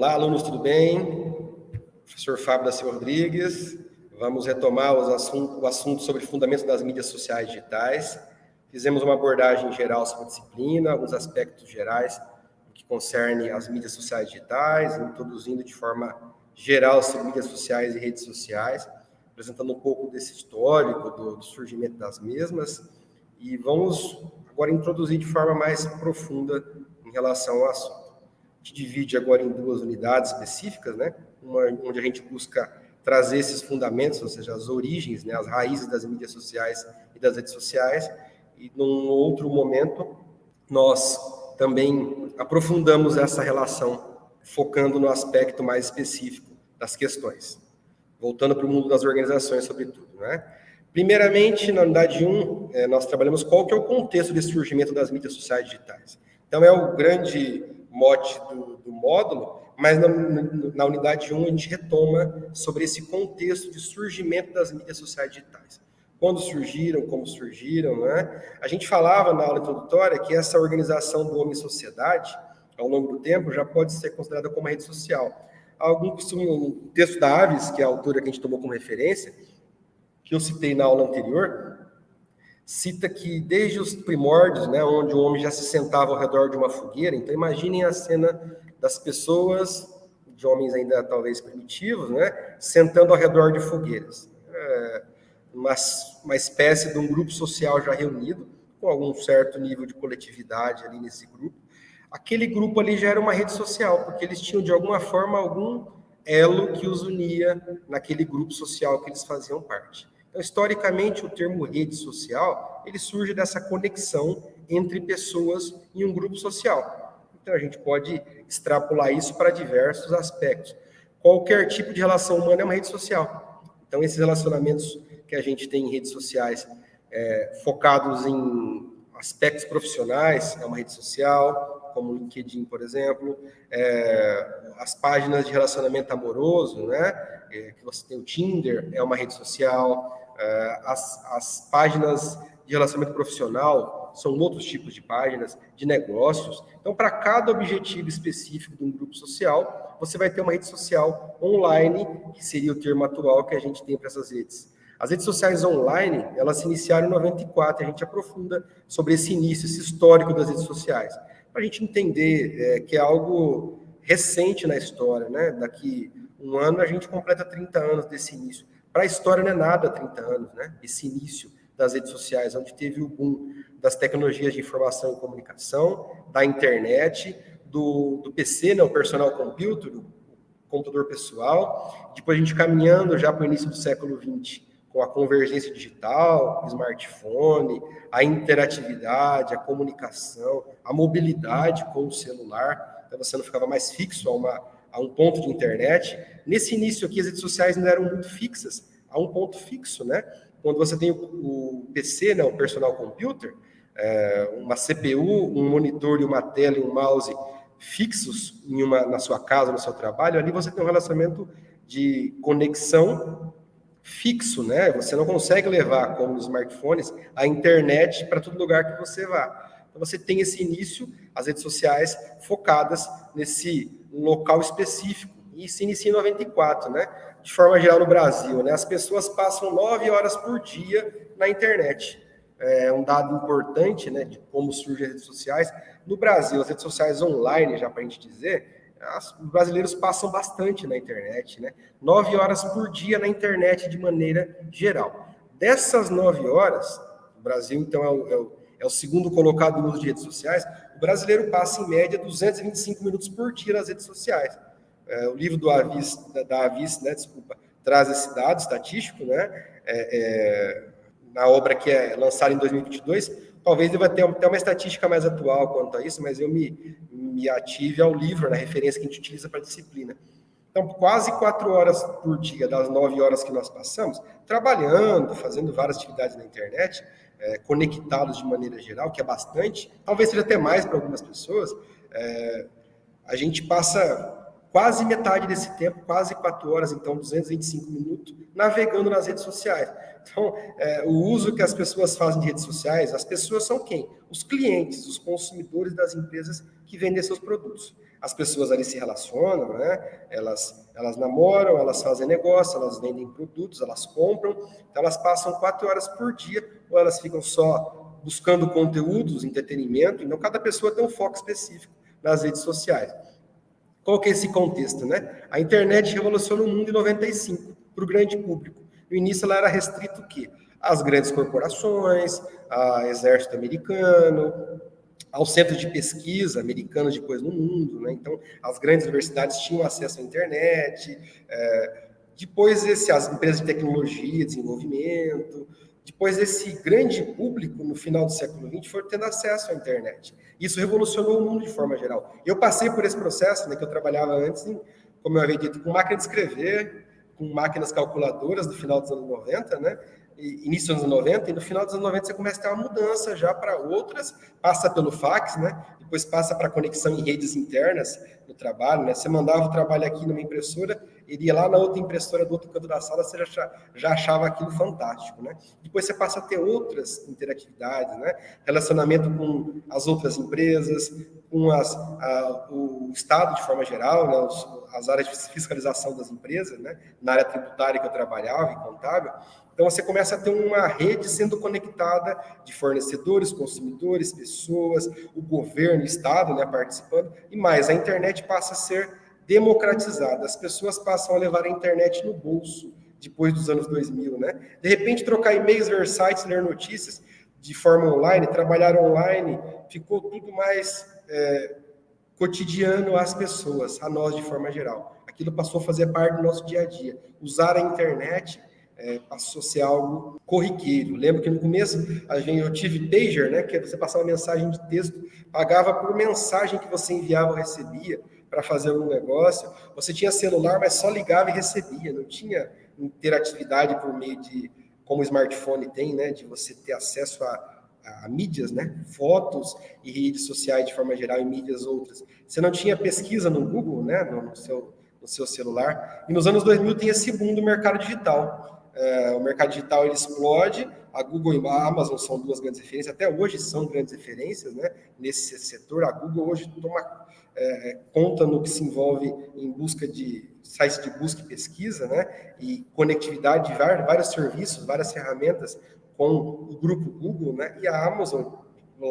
Olá, alunos, tudo bem? Professor Fábio da Silva Rodrigues. Vamos retomar o assunto sobre fundamentos das mídias sociais digitais. Fizemos uma abordagem geral sobre a disciplina, alguns aspectos gerais que concerne as mídias sociais digitais, introduzindo de forma geral sobre mídias sociais e redes sociais, apresentando um pouco desse histórico, do, do surgimento das mesmas, e vamos agora introduzir de forma mais profunda em relação ao assunto. Gente divide agora em duas unidades específicas, né? Uma onde a gente busca trazer esses fundamentos, ou seja, as origens, né, as raízes das mídias sociais e das redes sociais, e num outro momento nós também aprofundamos essa relação, focando no aspecto mais específico das questões. Voltando para o mundo das organizações, sobretudo, né? Primeiramente, na unidade 1, é, nós trabalhamos qual que é o contexto de surgimento das mídias sociais digitais. Então, é o grande mote do, do módulo, mas na, na, unidade 1 a gente retoma sobre esse contexto de surgimento das mídias sociais digitais. Quando surgiram, como surgiram, né? A gente falava na aula introdutória que essa organização do homem-sociedade, ao longo do tempo, já pode ser considerada como rede social. Algum um texto da Aves, que é a autora que a gente tomou como referência, que eu citei na aula anterior, cita que desde os primórdios, né, onde o homem já se sentava ao redor de uma fogueira, então imaginem a cena das pessoas, de homens ainda talvez primitivos, né, sentando ao redor de fogueiras. É uma, uma espécie de um grupo social já reunido, com algum certo nível de coletividade ali nesse grupo. Aquele grupo ali já era uma rede social, porque eles tinham de alguma forma algum elo que os unia naquele grupo social que eles faziam parte. Então, historicamente, o termo rede social, ele surge dessa conexão entre pessoas em um grupo social. Então, a gente pode extrapolar isso para diversos aspectos. Qualquer tipo de relação humana é uma rede social. Então, esses relacionamentos que a gente tem em redes sociais, é, focados em aspectos profissionais, é uma rede social, como o LinkedIn, por exemplo, é, as páginas de relacionamento amoroso, né, é, que você tem o Tinder, é uma rede social, é, as, as páginas de relacionamento profissional são outros tipos de páginas, de negócios. Então, para cada objetivo específico de um grupo social, você vai ter uma rede social online, que seria o termo atual que a gente tem para essas redes. As redes sociais online, elas se iniciaram em 94, e a gente aprofunda sobre esse início, esse histórico das redes sociais, para a gente entender é, que é algo recente na história, né? Daqui um ano a gente completa 30 anos desse início. Para a história não é nada 30 anos, né? Esse início das redes sociais, onde teve o boom das tecnologias de informação e comunicação, da internet, do, do PC, né, o personal computer, o computador pessoal, depois a gente caminhando já para o início do século XX, com a convergência digital, smartphone, a interatividade, a comunicação, a mobilidade com o celular, então você não ficava mais fixo a uma a um ponto de internet. Nesse início aqui, as redes sociais não eram muito fixas, a um ponto fixo, né? Quando você tem o, o PC, né, o personal computer, é, uma CPU, um monitor e uma tela e um mouse fixos em uma, na sua casa, no seu trabalho, ali você tem um relacionamento de conexão fixo, né? Você não consegue levar, como nos smartphones, a internet para todo lugar que você vá. Então você tem esse início, as redes sociais focadas nesse local específico. E se inicia em 94, né? De forma geral no Brasil, né? As pessoas passam nove horas por dia na internet. É um dado importante, né? De como surgem as redes sociais. No Brasil, as redes sociais online, já para a gente dizer, os brasileiros passam bastante na internet, né? Nove horas por dia na internet de maneira geral. Dessas nove horas, o Brasil, então, é o, é o, é o segundo colocado no uso de redes sociais, o brasileiro passa, em média, 225 minutos por dia nas redes sociais. É, o livro do Avis, da, da Avis, né, desculpa, traz esse dado estatístico, né, é, é, na obra que é lançada em 2022, talvez deva ter até uma estatística mais atual quanto a isso, mas eu me, me ative ao livro, na referência que a gente utiliza para a disciplina. Então, quase quatro horas por dia, das nove horas que nós passamos, trabalhando, fazendo várias atividades na internet, é, conectados de maneira geral, que é bastante, talvez seja até mais para algumas pessoas, é, a gente passa quase metade desse tempo, quase quatro horas, então 225 minutos, navegando nas redes sociais. Então, é, o uso que as pessoas fazem de redes sociais, as pessoas são quem? Os clientes, os consumidores das empresas que vendem seus produtos. As pessoas ali se relacionam, né? Elas, elas namoram, elas fazem negócio, elas vendem produtos, elas compram. Então, elas passam quatro horas por dia, ou elas ficam só buscando conteúdos, entretenimento. Então, cada pessoa tem um foco específico nas redes sociais. Qual que é esse contexto, né? A internet revolucionou o mundo em 95 para o grande público. No início ela era restrito o quê? Às grandes corporações, ao exército americano, aos centros de pesquisa americanos depois no mundo, né? Então, as grandes universidades tinham acesso à internet, é, depois esse, as empresas de tecnologia, desenvolvimento, depois esse grande público no final do século XX foi tendo acesso à internet. Isso revolucionou o mundo de forma geral. Eu passei por esse processo, né, que eu trabalhava antes, em, como eu havia dito, com máquina de escrever, com máquinas calculadoras do final dos anos 90, né? início dos anos 90, e no final dos anos 90 você começa a ter uma mudança já para outras, passa pelo fax, né? Depois passa para conexão em redes internas no trabalho, né? Você mandava o trabalho aqui numa impressora, ele ia lá na outra impressora do outro canto da sala, você já, já achava aquilo fantástico, né? Depois você passa a ter outras interatividades, né? Relacionamento com as outras empresas, com as, a, o Estado de forma geral, né? Os, as áreas de fiscalização das empresas, né? Na área tributária que eu trabalhava, e contábil, então você começa a ter uma rede sendo conectada de fornecedores, consumidores, pessoas, o governo, o Estado né, participando, e mais, a internet passa a ser democratizada, as pessoas passam a levar a internet no bolso depois dos anos 2000, né? De repente, trocar e-mails, ver sites, ler notícias de forma online, trabalhar online, ficou tudo mais é, cotidiano às pessoas, a nós de forma geral. Aquilo passou a fazer parte do nosso dia a dia. Usar a internet é, passou a ser algo corriqueiro. Lembro que no começo a gente, eu tive pager, né, que é você passar uma mensagem de texto, pagava por mensagem que você enviava ou recebia para fazer algum negócio. Você tinha celular, mas só ligava e recebia, não tinha interatividade por meio de, como o smartphone tem, né, de você ter acesso a, a mídias, né, fotos e redes sociais de forma geral e mídias outras. Você não tinha pesquisa no Google, né, no, no seu no seu celular. E nos anos 2000 tem esse boom do mercado digital é, o mercado digital ele explode, a Google e a Amazon são duas grandes referências, até hoje são grandes referências né, nesse setor. A Google hoje toma é, conta no que se envolve em busca de sites de busca e pesquisa, né, e conectividade de vários, vários serviços, várias ferramentas com o grupo Google, né, e a Amazon,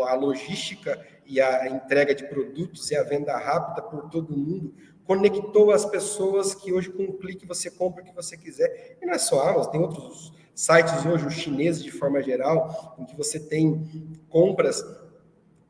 a logística e a entrega de produtos e a venda rápida por todo mundo conectou as pessoas que hoje com um clique você compra o que você quiser. E não é só a Amazon, tem outros sites hoje, os chineses de forma geral, em que você tem compras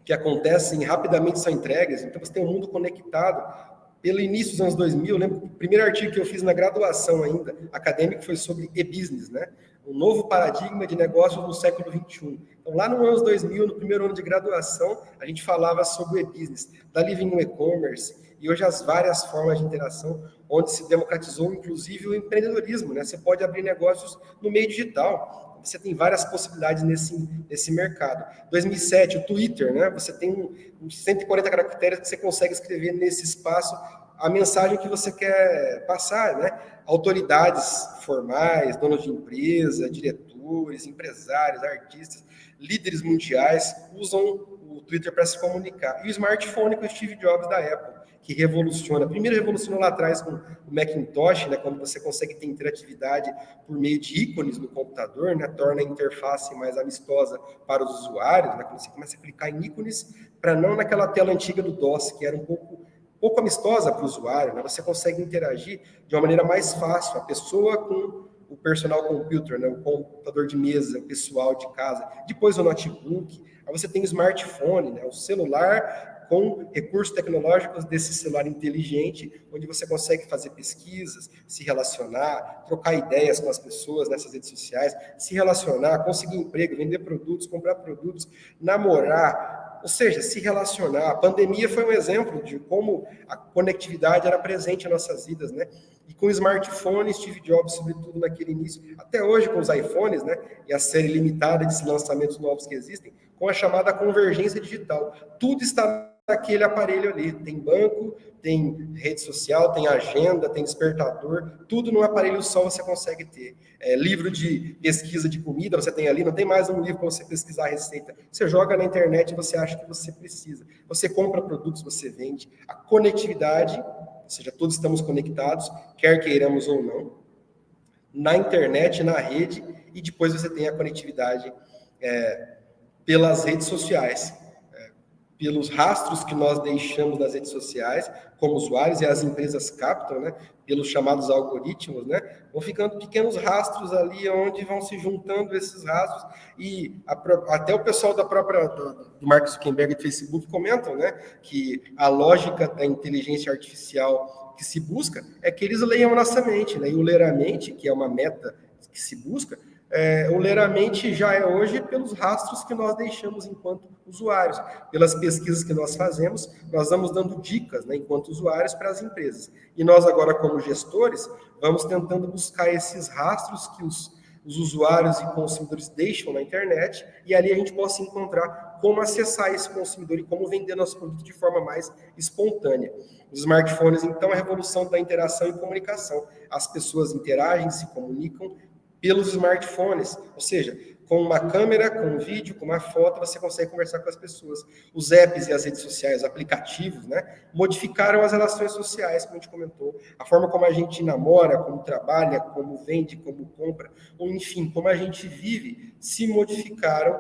que acontecem rapidamente são entregues, então você tem um mundo conectado. Pelo início dos anos 2000, eu lembro que o primeiro artigo que eu fiz na graduação ainda, acadêmico, foi sobre e-business, né? Um novo paradigma de negócios no século 21. Então, lá no anos 2000, no primeiro ano de graduação, a gente falava sobre e-business. Dali vinha o e-commerce, e hoje as várias formas de interação, onde se democratizou inclusive o empreendedorismo, né? Você pode abrir negócios no meio digital, você tem várias possibilidades nesse, nesse mercado. 2007, o Twitter, né? Você tem 140 caracteres que você consegue escrever nesse espaço a mensagem que você quer passar, né? Autoridades formais, donos de empresa, diretores, empresários, artistas, líderes mundiais usam o Twitter para se comunicar. E o smartphone com o Steve Jobs da Apple que revoluciona. Primeiro revolucionou lá atrás com o Macintosh, né, quando você consegue ter interatividade por meio de ícones no computador, né, torna a interface mais amistosa para os usuários, né, quando você começa a clicar em ícones, para não naquela tela antiga do DOS, que era um pouco pouco amistosa para o usuário, né, você consegue interagir de uma maneira mais fácil, a pessoa com o personal computer, né, o computador de mesa, o pessoal de casa, depois o notebook, aí você tem o smartphone, né, o celular com recursos tecnológicos desse celular inteligente, onde você consegue fazer pesquisas, se relacionar, trocar ideias com as pessoas nessas redes sociais, se relacionar, conseguir emprego, vender produtos, comprar produtos, namorar, ou seja, se relacionar. A pandemia foi um exemplo de como a conectividade era presente em nossas vidas, né? E com o smartphone, Steve Jobs, sobretudo naquele início, até hoje com os iPhones, né? E a série limitada de lançamentos novos que existem, com a chamada convergência digital. Tudo está naquele aparelho ali. Tem banco, tem rede social, tem agenda, tem despertador, tudo num aparelho só você consegue ter. É, livro de pesquisa de comida você tem ali, não tem mais um livro para você pesquisar a receita. Você joga na internet e você acha que você precisa. Você compra produtos, você vende. A conectividade, ou seja, todos estamos conectados, quer queiramos ou não, na internet, na rede, e depois você tem a conectividade é, pelas redes sociais pelos rastros que nós deixamos nas redes sociais, como usuários, e as empresas captam, né, pelos chamados algoritmos, né, vão ficando pequenos rastros ali, onde vão se juntando esses rastros, e a, até o pessoal da própria, do, do Mark Zuckerberg e do Facebook comentam, né, que a lógica da inteligência artificial que se busca é que eles leiam nossa mente, né, e o ler a mente, que é uma meta que se busca, é, o ler a mente já é hoje pelos rastros que nós deixamos enquanto usuários, pelas pesquisas que nós fazemos, nós vamos dando dicas, né, enquanto usuários, para as empresas. E nós agora, como gestores, vamos tentando buscar esses rastros que os, os usuários e consumidores deixam na internet, e ali a gente possa encontrar como acessar esse consumidor e como vender nosso produto de forma mais espontânea. Os smartphones, então, é a revolução da interação e comunicação. As pessoas interagem, se comunicam pelos smartphones, ou seja, com uma câmera, com um vídeo, com uma foto, você consegue conversar com as pessoas. Os apps e as redes sociais, os aplicativos, né, modificaram as relações sociais, como a gente comentou, a forma como a gente namora, como trabalha, como vende, como compra, ou enfim, como a gente vive, se modificaram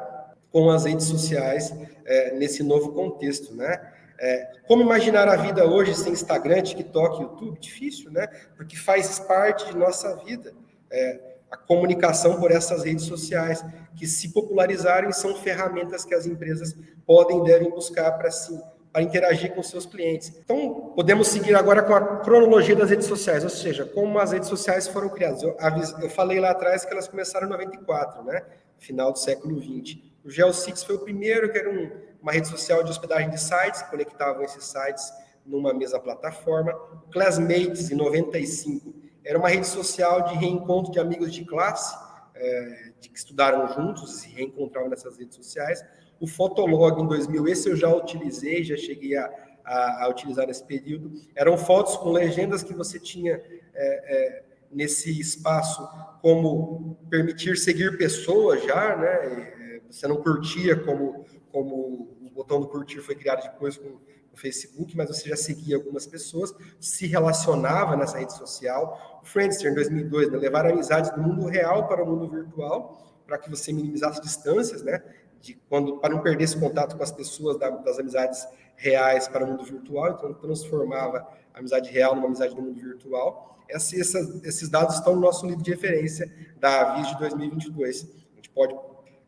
com as redes sociais é, nesse novo contexto, né? É, como imaginar a vida hoje sem Instagram, TikTok, YouTube? Difícil, né? Porque faz parte de nossa vida. É, a comunicação por essas redes sociais, que se popularizarem são ferramentas que as empresas podem e devem buscar para si, para interagir com seus clientes. Então, podemos seguir agora com a cronologia das redes sociais, ou seja, como as redes sociais foram criadas. Eu, eu falei lá atrás que elas começaram em 94, né? Final do século 20. O GeoCix foi o primeiro, que era um, uma rede social de hospedagem de sites, que conectavam esses sites numa mesma plataforma. Classmates, em 95, era uma rede social de reencontro de amigos de classe, é, de que estudaram juntos, se reencontravam nessas redes sociais. O Fotolog em 2000, esse eu já utilizei, já cheguei a, a, a utilizar nesse período. Eram fotos com legendas que você tinha é, é, nesse espaço, como permitir seguir pessoas já, né? É, você não curtia como, como o botão do curtir foi criado depois com Facebook, mas você já seguia algumas pessoas, se relacionava nessa rede social. O Friendster, em 2002, né, levar amizades do mundo real para o mundo virtual, para que você minimizasse distâncias, né? De quando, para não perder esse contato com as pessoas da, das amizades reais para o mundo virtual, então transformava a amizade real numa amizade no mundo virtual. Essa, essa, esses dados estão no nosso livro de referência da Avis de 2022. A gente pode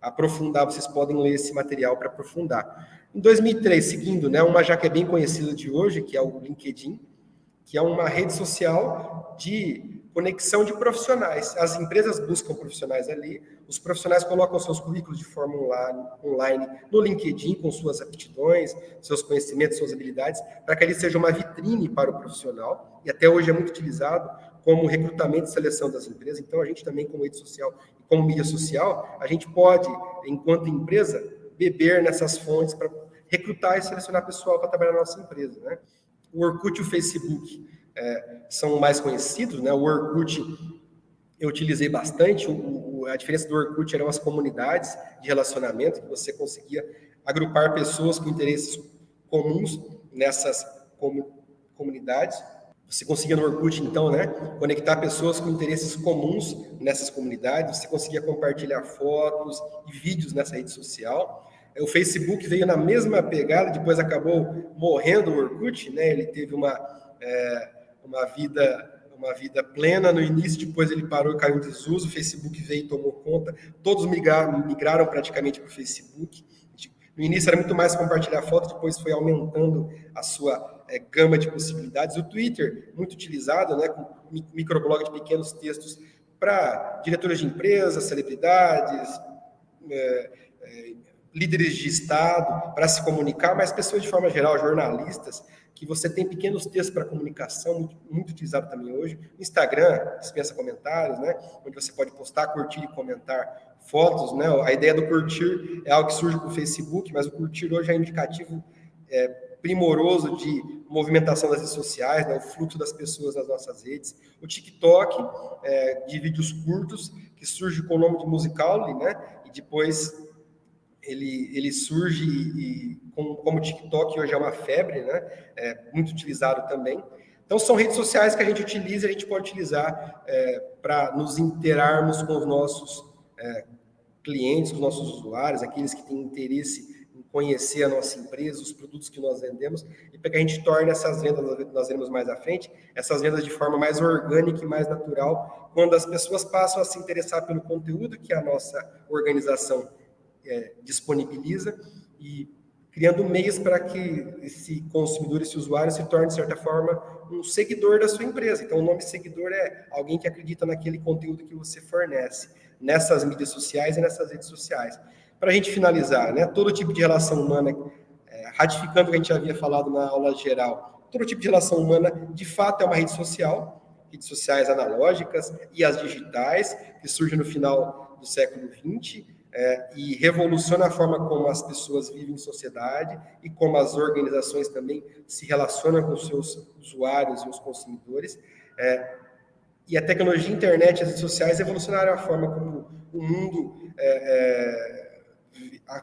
aprofundar, vocês podem ler esse material para aprofundar. Em 2003, seguindo, né, uma já que é bem conhecida de hoje, que é o LinkedIn, que é uma rede social de conexão de profissionais. As empresas buscam profissionais ali, os profissionais colocam seus currículos de forma online no LinkedIn, com suas aptidões, seus conhecimentos, suas habilidades, para que ele seja uma vitrine para o profissional, e até hoje é muito utilizado como recrutamento e seleção das empresas. Então, a gente também, como rede social como mídia social, a gente pode, enquanto empresa, beber nessas fontes para recrutar e selecionar pessoal para trabalhar na nossa empresa. Né? O Orkut e o Facebook é, são mais conhecidos. Né? O Orkut eu utilizei bastante. O, o, a diferença do Orkut eram as comunidades de relacionamento, que você conseguia agrupar pessoas com interesses comuns nessas com, comunidades. Você conseguia no Orkut, então, né, conectar pessoas com interesses comuns nessas comunidades, você conseguia compartilhar fotos e vídeos nessa rede social. O Facebook veio na mesma pegada, depois acabou morrendo o Orkut, né? Ele teve uma, é, uma vida uma vida plena no início, depois ele parou e caiu em desuso, o Facebook veio e tomou conta, todos migraram, migraram praticamente para o Facebook. No início era muito mais compartilhar fotos, depois foi aumentando a sua é, gama de possibilidades. O Twitter, muito utilizado, né, com microblog de pequenos textos para diretores de empresas, celebridades, é, é, líderes de Estado para se comunicar, mas pessoas de forma geral, jornalistas, que você tem pequenos textos para comunicação, muito, muito, utilizado também hoje. Instagram, dispensa comentários, né? Onde você pode postar, curtir e comentar fotos, né? A ideia do curtir é algo que surge com o Facebook, mas o curtir hoje é indicativo é, primoroso de movimentação das redes sociais, né, o fluxo das pessoas nas nossas redes. O TikTok, é, de vídeos curtos, que surge com o nome de Musical.ly, né, e depois ele, ele surge e, com, como o TikTok hoje é uma febre, né, é muito utilizado também. Então, são redes sociais que a gente utiliza, a gente pode utilizar é, para nos interarmos com os nossos é, clientes, com os nossos usuários, aqueles que têm interesse conhecer a nossa empresa, os produtos que nós vendemos, e para que a gente torne essas vendas, nós veremos mais à frente, essas vendas de forma mais orgânica e mais natural, quando as pessoas passam a se interessar pelo conteúdo que a nossa organização é, disponibiliza e criando meios para que esse consumidor, esse usuário se torne, de certa forma, um seguidor da sua empresa. Então, o nome seguidor é alguém que acredita naquele conteúdo que você fornece, nessas mídias sociais e nessas redes sociais. Para a gente finalizar, né, todo tipo de relação humana, é, ratificando o que a gente já havia falado na aula geral, todo tipo de relação humana, de fato, é uma rede social, redes sociais analógicas e as digitais, que surgem no final do século XX, é, e revoluciona a forma como as pessoas vivem em sociedade e como as organizações também se relacionam com seus usuários e os consumidores. É, e a tecnologia, a internet as redes sociais revolucionaram a forma como o mundo, é, é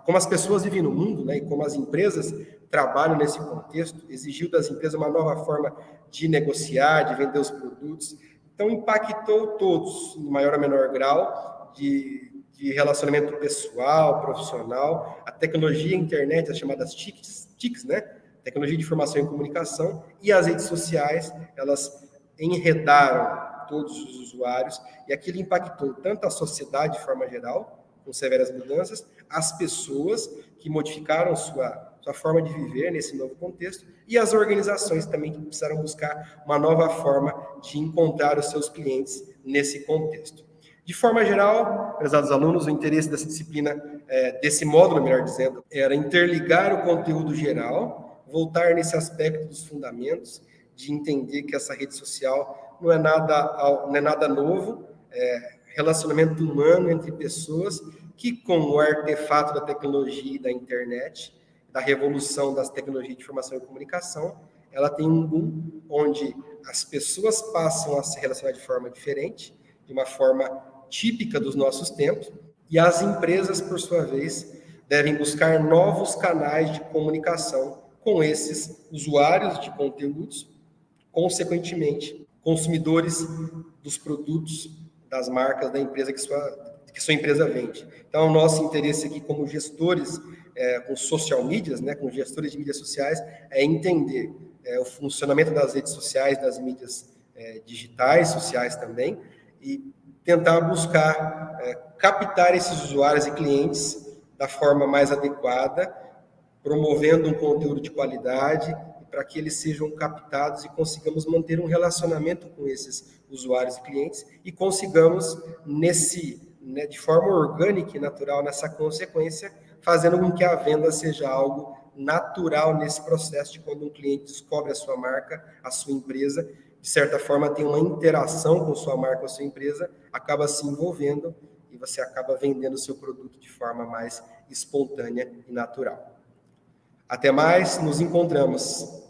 como as pessoas vivem no mundo, né, e como as empresas trabalham nesse contexto, exigiu das empresas uma nova forma de negociar, de vender os produtos. Então, impactou todos, em maior ou menor grau, de de relacionamento pessoal, profissional, a tecnologia, a internet, as chamadas TICs, TICs, né? Tecnologia de informação e comunicação, e as redes sociais, elas enredaram todos os usuários, e aquilo impactou tanto a sociedade de forma geral, com severas mudanças, as pessoas que modificaram sua, sua forma de viver nesse novo contexto, e as organizações também que precisaram buscar uma nova forma de encontrar os seus clientes nesse contexto. De forma geral, prezados alunos, o interesse dessa disciplina, é, desse módulo, melhor dizendo, era interligar o conteúdo geral, voltar nesse aspecto dos fundamentos, de entender que essa rede social não é nada, não é nada novo, é relacionamento humano entre pessoas que, com o artefato da tecnologia e da internet, da revolução das tecnologias de informação e comunicação, ela tem um boom onde as pessoas passam a se relacionar de forma diferente, de uma forma típica dos nossos tempos, e as empresas, por sua vez, devem buscar novos canais de comunicação com esses usuários de conteúdos, consequentemente, consumidores dos produtos das marcas da empresa que sua, que sua empresa vende. Então, o nosso interesse aqui como gestores é, com social medias, né, com gestores de mídias sociais, é entender é, o funcionamento das redes sociais, das mídias é, digitais, sociais também, e tentar buscar é, captar esses usuários e clientes da forma mais adequada, promovendo um conteúdo de qualidade para que eles sejam captados e consigamos manter um relacionamento com esses usuários e clientes e consigamos nesse né, de forma orgânica e natural nessa consequência, fazendo com que a venda seja algo natural nesse processo de quando um cliente descobre a sua marca, a sua empresa de certa forma, tem uma interação com sua marca ou sua empresa, acaba se envolvendo e você acaba vendendo o seu produto de forma mais espontânea e natural. Até mais, nos encontramos.